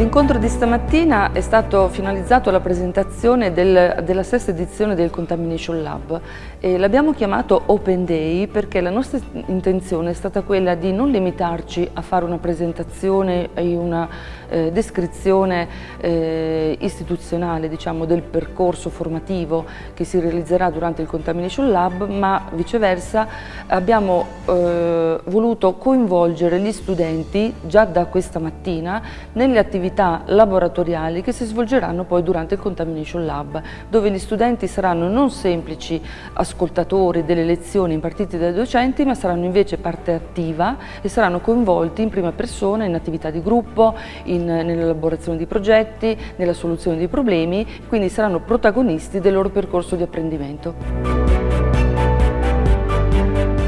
L'incontro di stamattina è stato finalizzato alla presentazione del, della sesta edizione del Contamination Lab l'abbiamo chiamato Open Day perché la nostra intenzione è stata quella di non limitarci a fare una presentazione e una eh, descrizione eh, istituzionale diciamo, del percorso formativo che si realizzerà durante il Contamination Lab ma viceversa abbiamo eh, voluto coinvolgere gli studenti già da questa mattina nelle attività laboratoriali che si svolgeranno poi durante il Contamination Lab, dove gli studenti saranno non semplici ascoltatori delle lezioni impartite dai docenti, ma saranno invece parte attiva e saranno coinvolti in prima persona in attività di gruppo, nell'elaborazione di progetti, nella soluzione di problemi, quindi saranno protagonisti del loro percorso di apprendimento.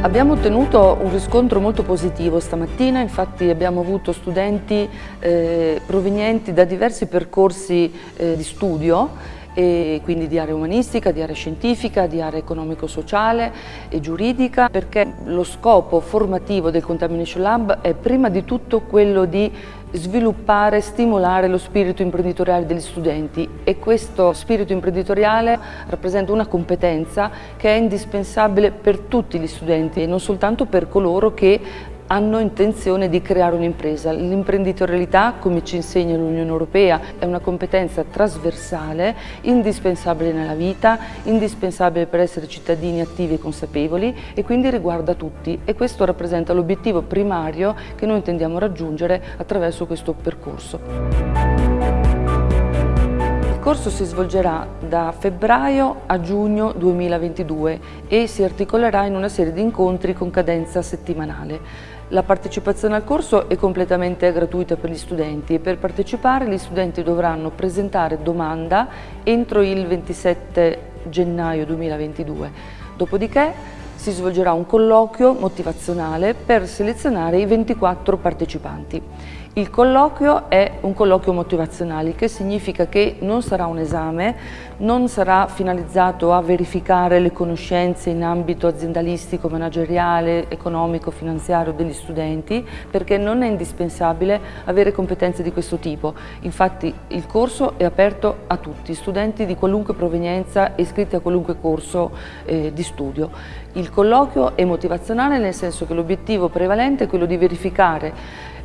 Abbiamo ottenuto un riscontro molto positivo stamattina, infatti abbiamo avuto studenti eh, provenienti da diversi percorsi eh, di studio quindi di area umanistica, di area scientifica, di area economico-sociale e giuridica, perché lo scopo formativo del Contamination Lab è prima di tutto quello di sviluppare, stimolare lo spirito imprenditoriale degli studenti. E questo spirito imprenditoriale rappresenta una competenza che è indispensabile per tutti gli studenti e non soltanto per coloro che hanno intenzione di creare un'impresa. L'imprenditorialità, come ci insegna l'Unione Europea, è una competenza trasversale, indispensabile nella vita, indispensabile per essere cittadini attivi e consapevoli e quindi riguarda tutti e questo rappresenta l'obiettivo primario che noi intendiamo raggiungere attraverso questo percorso. Corso si svolgerà da febbraio a giugno 2022 e si articolerà in una serie di incontri con cadenza settimanale. La partecipazione al corso è completamente gratuita per gli studenti e per partecipare gli studenti dovranno presentare domanda entro il 27 gennaio 2022. Dopodiché si svolgerà un colloquio motivazionale per selezionare i 24 partecipanti. Il colloquio è un colloquio motivazionale, che significa che non sarà un esame, non sarà finalizzato a verificare le conoscenze in ambito aziendalistico, manageriale, economico, finanziario degli studenti, perché non è indispensabile avere competenze di questo tipo. Infatti il corso è aperto a tutti, studenti di qualunque provenienza iscritti a qualunque corso eh, di studio. Il colloquio è motivazionale nel senso che l'obiettivo prevalente è quello di verificare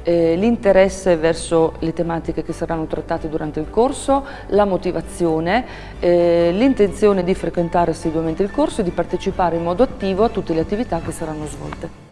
eh, l'interesse verso le tematiche che saranno trattate durante il corso, la motivazione, eh, l'intenzione di frequentare assiduamente il corso e di partecipare in modo attivo a tutte le attività che saranno svolte.